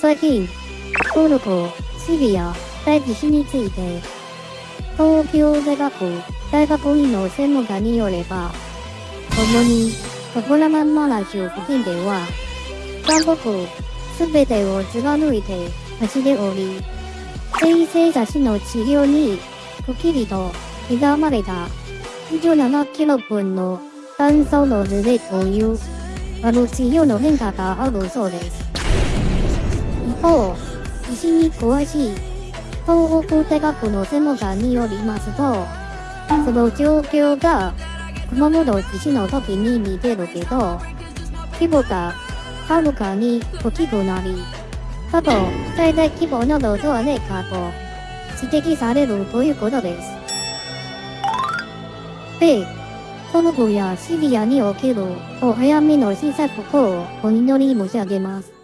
最近、トルコ、シリア、大地震について、東京大学大学院の専門家によれば、主に、トコラマンマラ州付近では、韓国、すべてを貫いて走っており、衛星写真の治療に、くっきりと刻まれた17キロ分の炭素の図でという、あの治療の変化があるそうです。一方、地震に詳しい東北大学の専門家によりますと、その状況が熊本地震の時に似てるけど、規模がはるかに大きくなり、過去最大規模なのではないかと指摘されるということです。で、トルコやシリアにおけるお早めの新作をお祈り申し上げます。